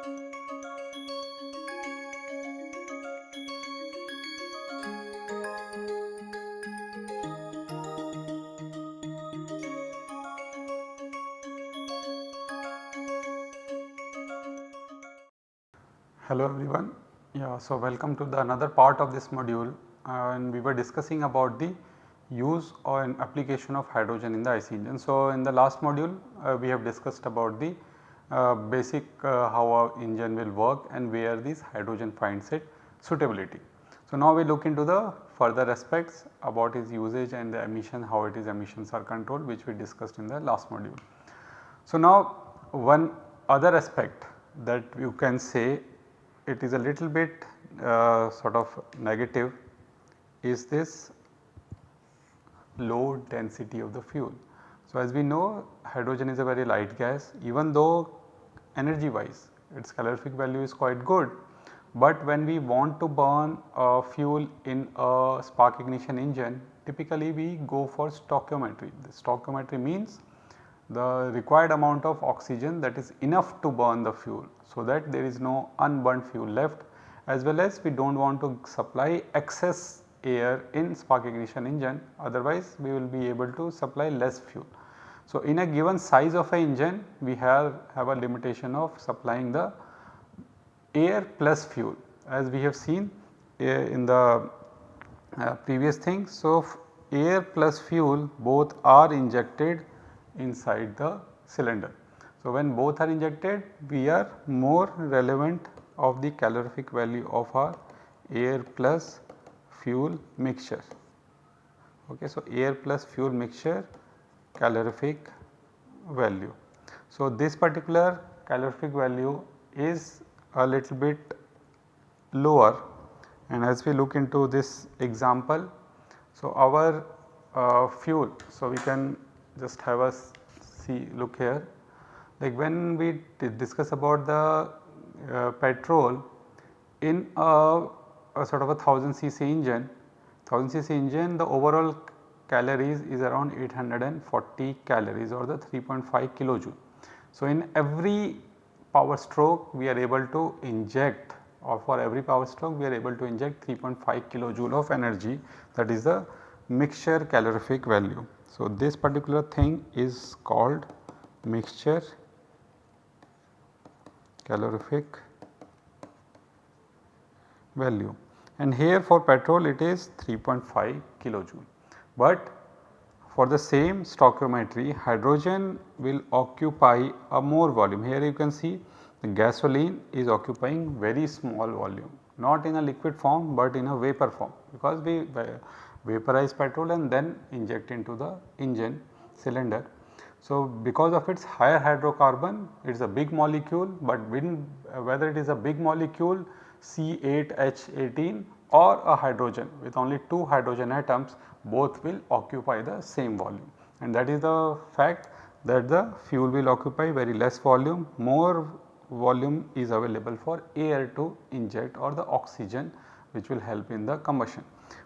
Hello everyone. Yeah, so welcome to the another part of this module uh, and we were discussing about the use or an application of hydrogen in the IC engine. So, in the last module uh, we have discussed about the basic uh, how our engine will work and where this hydrogen finds its suitability. So, now we look into the further aspects about its usage and the emission how it is emissions are controlled which we discussed in the last module. So, now one other aspect that you can say it is a little bit uh, sort of negative is this low density of the fuel. So, as we know hydrogen is a very light gas even though energy wise its calorific value is quite good, but when we want to burn a fuel in a spark ignition engine typically we go for stoichiometry. The stoichiometry means the required amount of oxygen that is enough to burn the fuel. So, that there is no unburned fuel left as well as we do not want to supply excess air in spark ignition engine otherwise we will be able to supply less fuel. So, in a given size of a engine we have, have a limitation of supplying the air plus fuel as we have seen in the uh, previous thing. So, air plus fuel both are injected inside the cylinder. So, when both are injected we are more relevant of the calorific value of our air plus fuel mixture. Okay, so, air plus fuel mixture calorific value. So, this particular calorific value is a little bit lower and as we look into this example. So, our uh, fuel, so we can just have a see look here like when we discuss about the uh, petrol in a, a, sort of a 1000 cc engine 1000 cc engine the overall calories is around 840 calories or the 3.5 kilojoule. So, in every power stroke we are able to inject or for every power stroke we are able to inject 3.5 kilojoule of energy that is the mixture calorific value. So, this particular thing is called mixture calorific value and here for petrol it is 3.5 kilojoule. But for the same stoichiometry hydrogen will occupy a more volume here you can see the gasoline is occupying very small volume not in a liquid form but in a vapor form because we vaporize petrol and then inject into the engine cylinder. So, because of its higher hydrocarbon it is a big molecule but when, whether it is a big molecule C8H18 or a hydrogen with only 2 hydrogen atoms both will occupy the same volume and that is the fact that the fuel will occupy very less volume more volume is available for air to inject or the oxygen which will help in the combustion.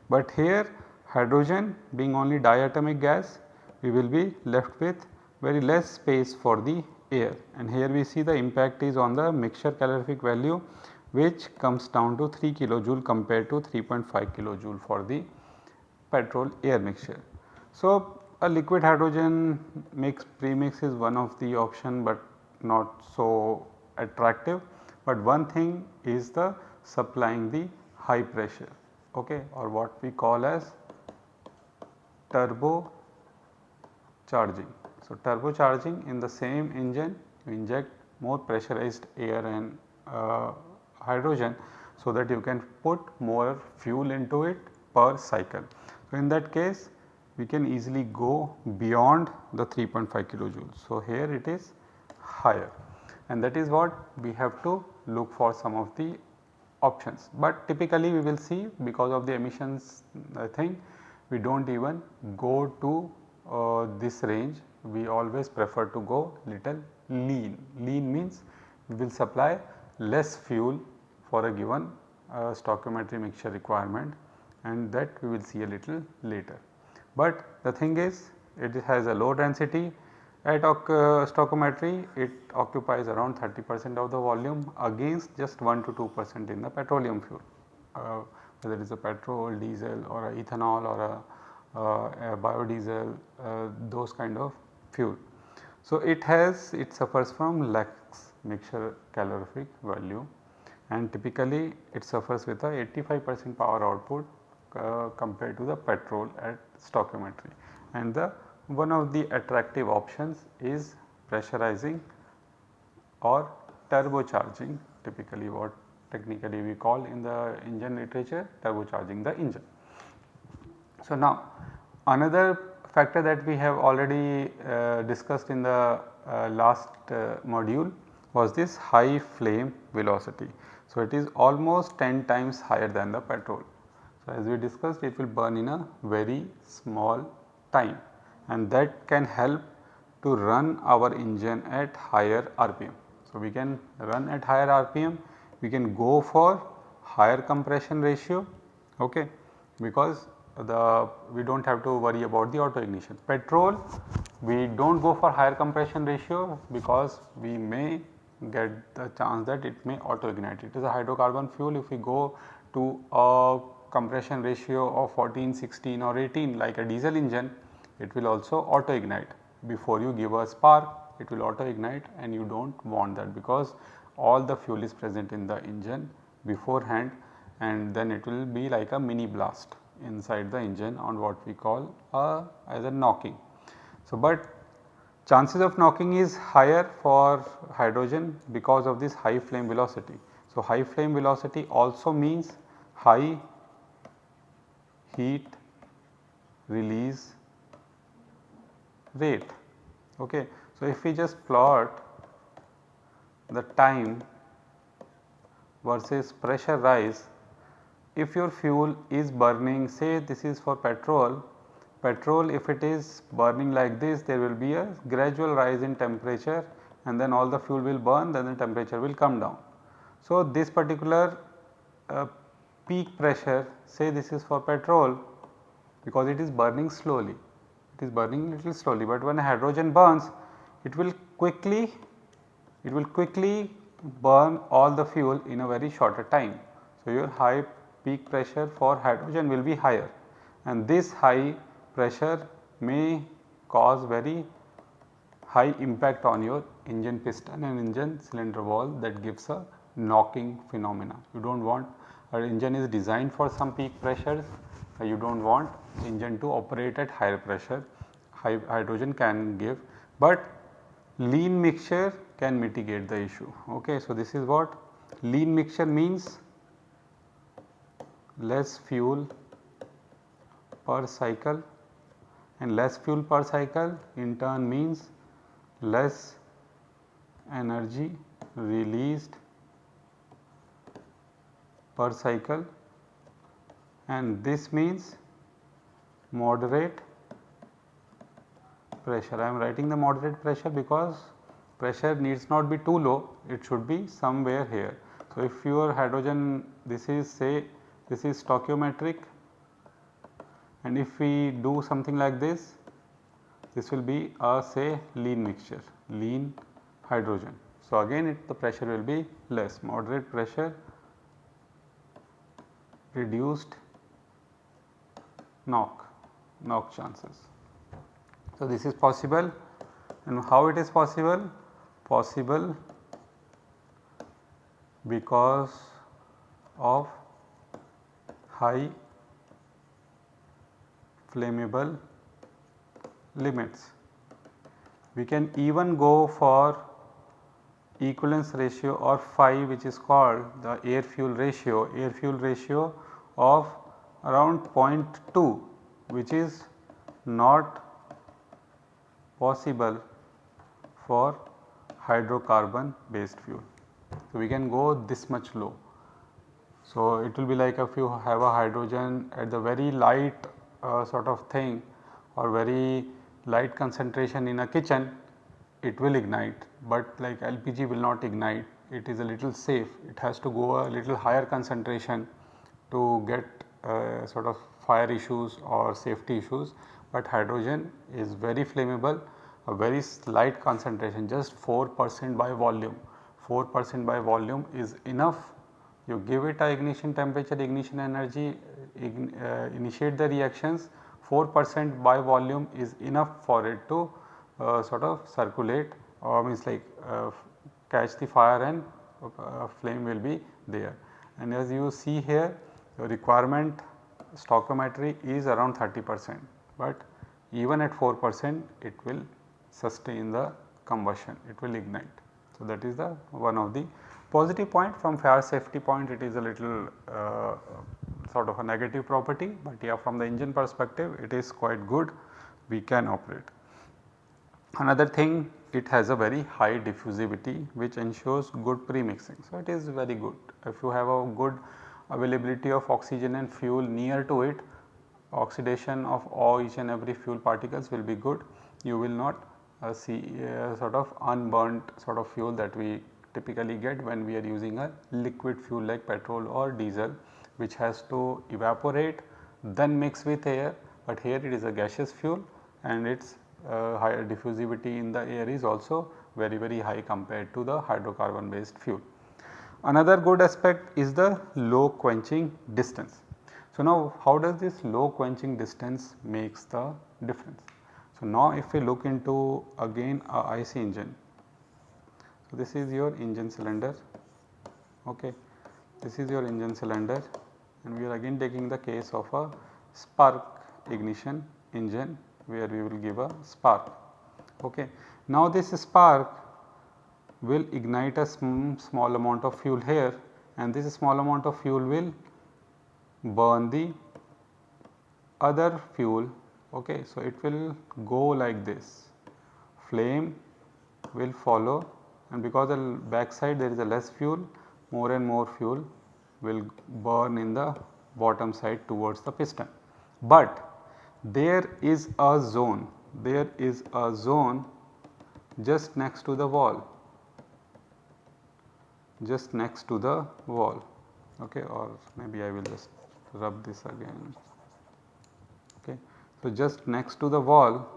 But here hydrogen being only diatomic gas we will be left with very less space for the air and here we see the impact is on the mixture calorific value which comes down to 3 kilojoule compared to 3.5 kilojoule for the petrol air mixture. So, a liquid hydrogen mix premix is one of the option but not so attractive, but one thing is the supplying the high pressure okay, or what we call as turbo charging. So, turbocharging in the same engine you inject more pressurized air and uh, hydrogen so that you can put more fuel into it per cycle. So, in that case we can easily go beyond the 3.5 kilojoules. So, here it is higher and that is what we have to look for some of the options. But typically we will see because of the emissions thing we do not even go to uh, this range we always prefer to go little lean. Lean means we will supply less fuel for a given uh, stoichiometry mixture requirement and that we will see a little later. But the thing is it has a low density At uh, stoichiometry it occupies around 30 percent of the volume against just 1 to 2 percent in the petroleum fuel uh, whether it is a petrol, diesel or a ethanol or a, uh, a biodiesel uh, those kind of fuel. So, it has it suffers from lax mixture calorific value and typically it suffers with a 85 percent power output uh, compared to the petrol at stoichiometry and the one of the attractive options is pressurizing or turbocharging typically what technically we call in the engine literature turbocharging the engine. So, now another factor that we have already uh, discussed in the uh, last uh, module was this high flame velocity. So, it is almost 10 times higher than the petrol. So, as we discussed it will burn in a very small time and that can help to run our engine at higher RPM. So, we can run at higher RPM, we can go for higher compression ratio okay, because the we do not have to worry about the auto ignition. Petrol we do not go for higher compression ratio because we may get the chance that it may auto ignite. It is a hydrocarbon fuel if we go to a compression ratio of 14, 16 or 18 like a diesel engine it will also auto ignite before you give a spark it will auto ignite and you do not want that because all the fuel is present in the engine beforehand and then it will be like a mini blast inside the engine on what we call a as a knocking. So, but chances of knocking is higher for hydrogen because of this high flame velocity. So, high flame velocity also means high heat release rate. Okay. So, if we just plot the time versus pressure rise, if your fuel is burning say this is for petrol, petrol if it is burning like this there will be a gradual rise in temperature and then all the fuel will burn then the temperature will come down. So, this particular uh, peak pressure say this is for petrol because it is burning slowly it is burning little slowly, but when hydrogen burns it will quickly it will quickly burn all the fuel in a very shorter time. So, your high peak pressure for hydrogen will be higher and this high pressure may cause very high impact on your engine piston and engine cylinder wall that gives a knocking phenomena. You do not want our engine is designed for some peak pressures you do not want engine to operate at higher pressure hydrogen can give, but lean mixture can mitigate the issue. Okay. So, this is what lean mixture means less fuel per cycle and less fuel per cycle in turn means less energy released per cycle and this means moderate pressure. I am writing the moderate pressure because pressure needs not be too low, it should be somewhere here. So, if your hydrogen this is say this is stoichiometric and if we do something like this, this will be a say lean mixture, lean hydrogen. So, again it, the pressure will be less, moderate pressure reduced knock, knock chances. So, this is possible and how it is possible? Possible because of high flammable limits. We can even go for equivalence ratio or phi which is called the air fuel ratio, air fuel ratio of around 0.2 which is not possible for hydrocarbon based fuel. So, we can go this much low. So, it will be like if you have a hydrogen at the very light uh, sort of thing or very light concentration in a kitchen it will ignite, but like LPG will not ignite it is a little safe it has to go a little higher concentration to get uh, sort of fire issues or safety issues, but hydrogen is very flammable a very slight concentration just 4 percent by volume 4 percent by volume is enough you give it a ignition temperature ignition energy ign, uh, initiate the reactions 4 percent by volume is enough for it to uh, sort of circulate or means like uh, catch the fire and uh, flame will be there. And as you see here the requirement stoichiometry is around 30 percent, but even at 4 percent it will sustain the combustion, it will ignite. So, that is the one of the positive point from fire safety point it is a little uh, sort of a negative property, but yeah from the engine perspective it is quite good we can operate. Another thing it has a very high diffusivity which ensures good pre-mixing. So, it is very good if you have a good availability of oxygen and fuel near to it oxidation of all each and every fuel particles will be good. You will not uh, see uh, sort of unburnt sort of fuel that we typically get when we are using a liquid fuel like petrol or diesel which has to evaporate then mix with air, but here it is a gaseous fuel and its uh, higher diffusivity in the air is also very very high compared to the hydrocarbon based fuel. Another good aspect is the low quenching distance. So, now how does this low quenching distance makes the difference? So, now if we look into again a IC engine. So, this is your engine cylinder, okay. this is your engine cylinder and we are again taking the case of a spark ignition engine where we will give a spark. Okay. Now, this spark will ignite a sm small amount of fuel here and this small amount of fuel will burn the other fuel okay. So, it will go like this flame will follow and because the back side there is a less fuel more and more fuel will burn in the bottom side towards the piston. But there is a zone, there is a zone just next to the wall just next to the wall okay or maybe I will just rub this again okay. So, just next to the wall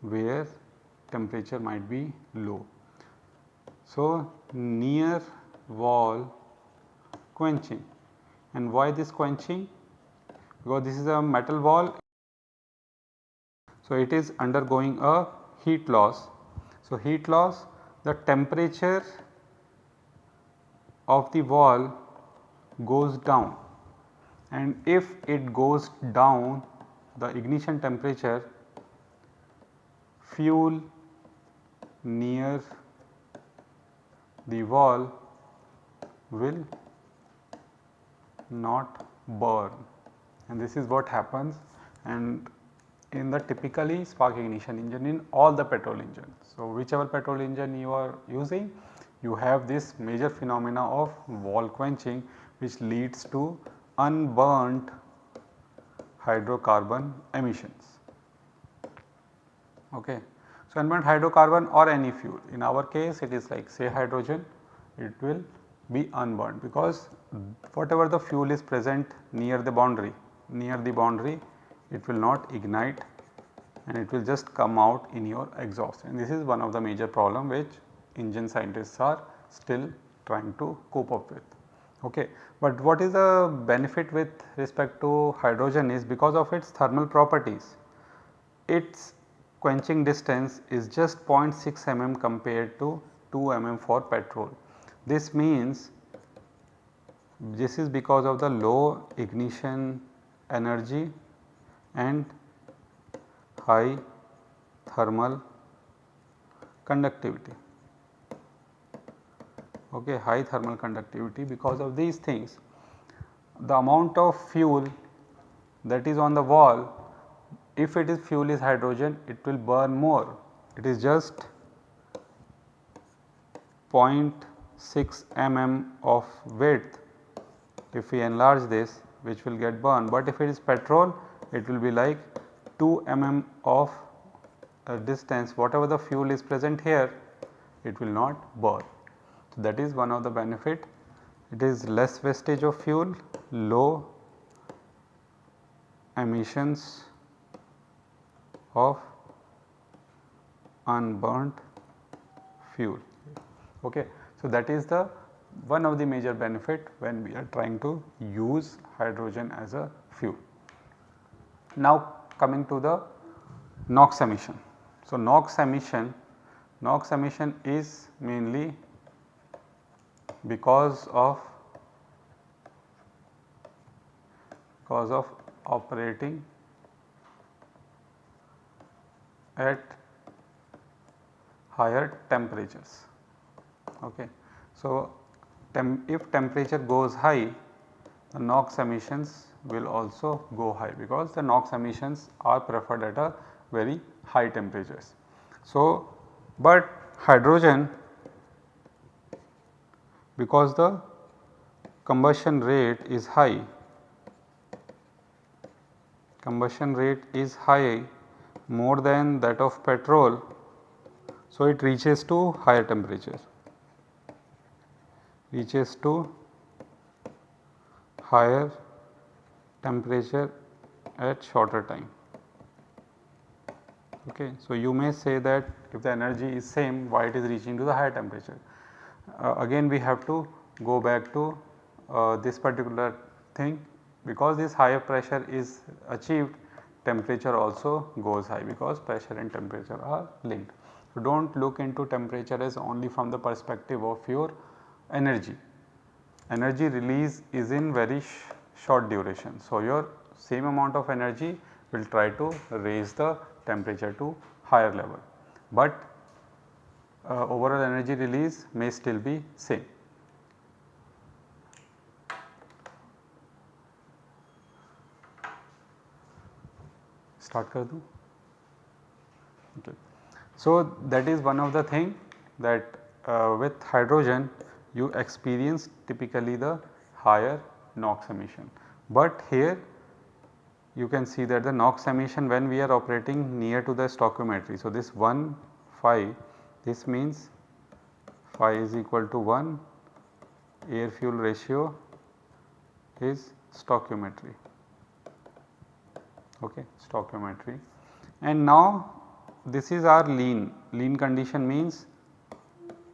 where temperature might be low. So, near wall quenching and why this quenching because this is a metal wall. So, it is undergoing a heat loss. So, heat loss the temperature of the wall goes down. And if it goes down the ignition temperature fuel near the wall will not burn. And this is what happens. And in the typically spark ignition engine in all the petrol engines. So, whichever petrol engine you are using you have this major phenomena of wall quenching which leads to unburnt hydrocarbon emissions. Okay. So, unburnt hydrocarbon or any fuel in our case it is like say hydrogen it will be unburnt because whatever the fuel is present near the boundary near the boundary it will not ignite and it will just come out in your exhaust and this is one of the major problem which engine scientists are still trying to cope up with. Okay. But what is the benefit with respect to hydrogen is because of its thermal properties, its quenching distance is just 0.6 mm compared to 2 mm for petrol. This means this is because of the low ignition energy and high thermal conductivity okay, high thermal conductivity because of these things. The amount of fuel that is on the wall if it is fuel is hydrogen it will burn more it is just 0.6 mm of width if we enlarge this which will get burned but if it is petrol it will be like 2 mm of uh, distance whatever the fuel is present here it will not burn. That is one of the benefit it is less wastage of fuel, low emissions of unburnt fuel. Okay. So, that is the one of the major benefit when we are trying to use hydrogen as a fuel. Now coming to the NOx emission. So, NOx emission, NOx emission is mainly because of because of operating at higher temperatures. Okay. So, tem if temperature goes high the NOx emissions will also go high because the NOx emissions are preferred at a very high temperatures. So, but hydrogen because the combustion rate is high, combustion rate is high more than that of petrol. So, it reaches to higher temperature, reaches to higher temperature at shorter time. Okay. So, you may say that if the energy is same why it is reaching to the higher temperature. Uh, again we have to go back to uh, this particular thing because this higher pressure is achieved temperature also goes high because pressure and temperature are linked. So, do not look into temperature as only from the perspective of your energy. Energy release is in very sh short duration. So, your same amount of energy will try to raise the temperature to higher level, but uh, overall energy release may still be same. Start kar do. Okay. So, that is one of the thing that uh, with hydrogen you experience typically the higher NOx emission. But here you can see that the NOx emission when we are operating near to the stoichiometry. So, this 1 phi this means phi is equal to 1 air fuel ratio is stoichiometry. Okay stoichiometry. And now this is our lean. Lean condition means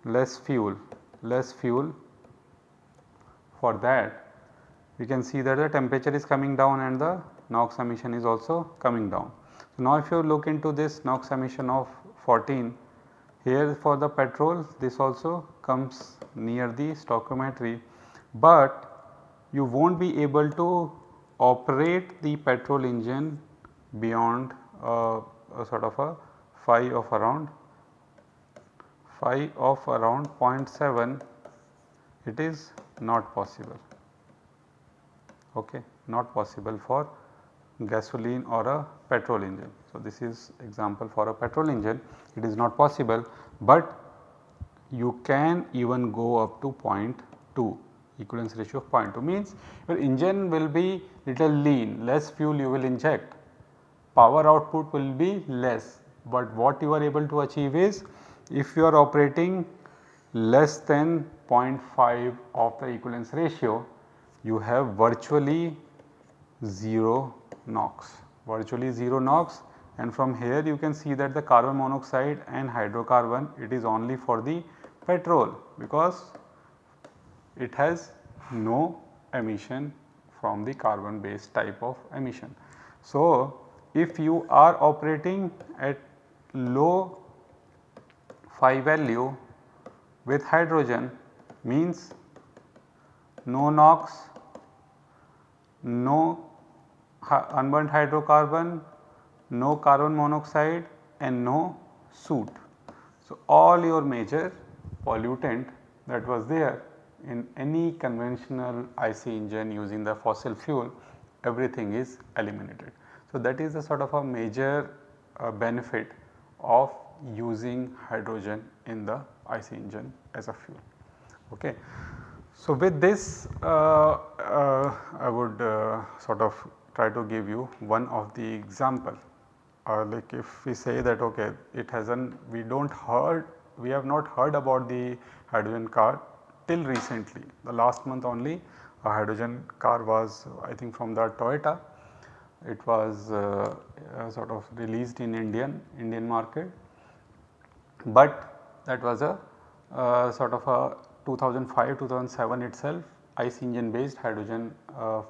less fuel less fuel for that. We can see that the temperature is coming down and the NOx emission is also coming down. So, now if you look into this NOx emission of 14 here for the petrol this also comes near the stoichiometry, but you will not be able to operate the petrol engine beyond a sort of a phi of around phi of around 0.7 it is not possible. Okay not possible for gasoline or a petrol engine. So, this is example for a petrol engine. It is not possible, but you can even go up to 0.2 equivalence ratio of 0.2 means your engine will be little lean less fuel you will inject. Power output will be less, but what you are able to achieve is if you are operating less than 0.5 of the equivalence ratio you have virtually 0 NOx, virtually 0 NOx and from here you can see that the carbon monoxide and hydrocarbon it is only for the petrol because it has no emission from the carbon based type of emission. So, if you are operating at low phi value with hydrogen means no NOx, no unburnt hydrocarbon, no carbon monoxide and no soot. So, all your major pollutant that was there in any conventional IC engine using the fossil fuel everything is eliminated. So, that is a sort of a major uh, benefit of using hydrogen in the IC engine as a fuel. Okay. So, with this uh, uh, I would uh, sort of try to give you one of the example. Uh, like if we say that okay it has an we do not heard we have not heard about the hydrogen car till recently. The last month only a hydrogen car was I think from the Toyota. It was uh, uh, sort of released in Indian Indian market. But that was a uh, sort of a 2005 2007 itself IC engine based hydrogen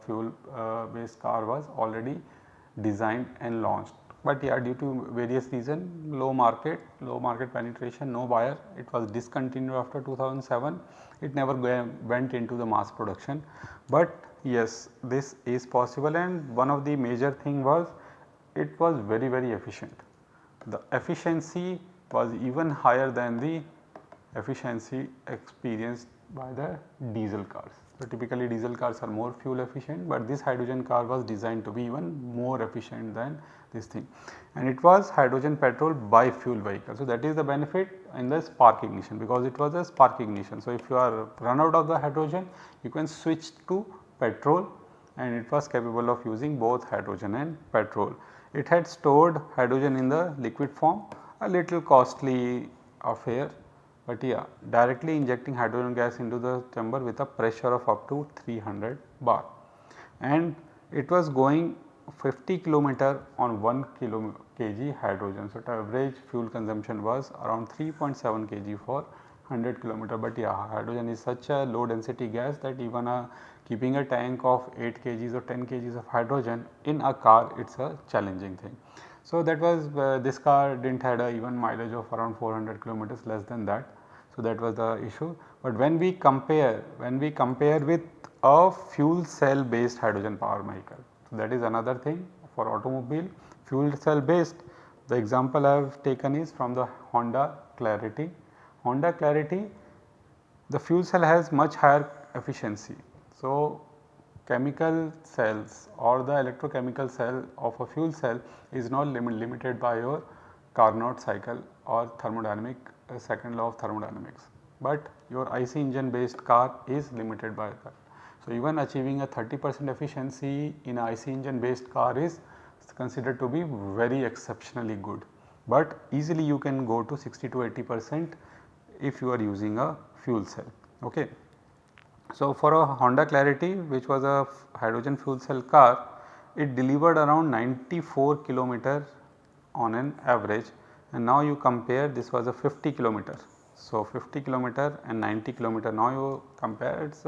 fuel uh, based car was already designed and launched. But yeah due to various reason low market, low market penetration, no buyer it was discontinued after 2007 it never went into the mass production. But yes this is possible and one of the major thing was it was very very efficient. The efficiency was even higher than the efficiency experienced by the diesel cars. So, typically diesel cars are more fuel efficient, but this hydrogen car was designed to be even more efficient than this thing and it was hydrogen petrol bi-fuel vehicle. So, that is the benefit in the spark ignition because it was a spark ignition. So, if you are run out of the hydrogen you can switch to petrol and it was capable of using both hydrogen and petrol. It had stored hydrogen in the liquid form a little costly affair but yeah directly injecting hydrogen gas into the chamber with a pressure of up to 300 bar and it was going 50 kilometer on 1 kilo kg hydrogen. So, average fuel consumption was around 3.7 kg for 100 kilometer but yeah hydrogen is such a low density gas that even a keeping a tank of 8 kgs or 10 kgs of hydrogen in a car it is a challenging thing. So, that was uh, this car did not had a even mileage of around 400 kilometers less than that so, that was the issue. But when we compare, when we compare with a fuel cell based hydrogen power vehicle, so that is another thing for automobile fuel cell based. The example I have taken is from the Honda Clarity. Honda Clarity, the fuel cell has much higher efficiency. So, chemical cells or the electrochemical cell of a fuel cell is not lim limited by your Carnot cycle or thermodynamic second law of thermodynamics, but your IC engine based car is limited by that. So, even achieving a 30 percent efficiency in a IC engine based car is considered to be very exceptionally good, but easily you can go to 60 to 80 percent if you are using a fuel cell. Okay. So, for a Honda Clarity which was a hydrogen fuel cell car, it delivered around 94 kilometer on an average and now you compare this was a 50 kilometer. So, 50 kilometer and 90 kilometer now you compare it is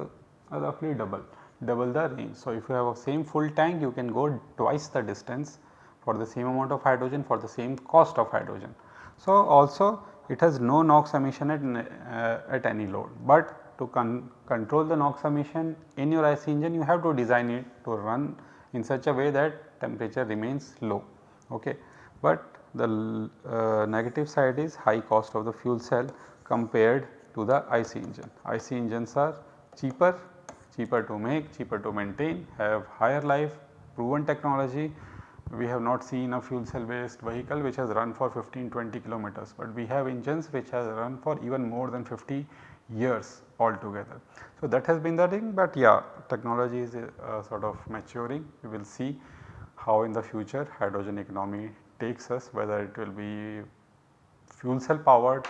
roughly double, double the range. So, if you have a same full tank you can go twice the distance for the same amount of hydrogen for the same cost of hydrogen. So, also it has no NOx emission at, uh, at any load, but to con control the NOx emission in your IC engine you have to design it to run in such a way that temperature remains low. Okay. But the uh, negative side is high cost of the fuel cell compared to the IC engine. IC engines are cheaper, cheaper to make, cheaper to maintain, have higher life, proven technology. We have not seen a fuel cell based vehicle which has run for 15 20 kilometers, but we have engines which has run for even more than 50 years altogether. So, that has been the thing, but yeah technology is uh, sort of maturing. We will see how in the future hydrogen economy takes us whether it will be fuel cell powered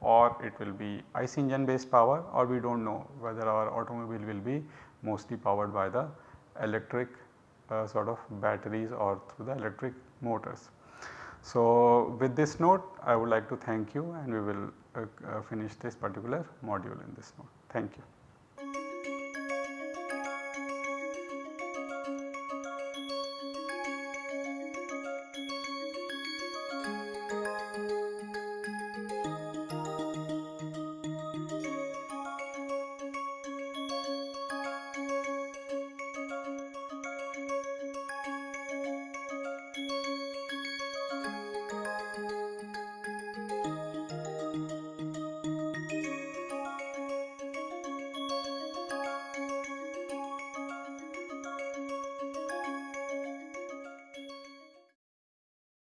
or it will be IC engine based power or we do not know whether our automobile will be mostly powered by the electric uh, sort of batteries or through the electric motors. So, with this note I would like to thank you and we will uh, uh, finish this particular module in this note. Thank you.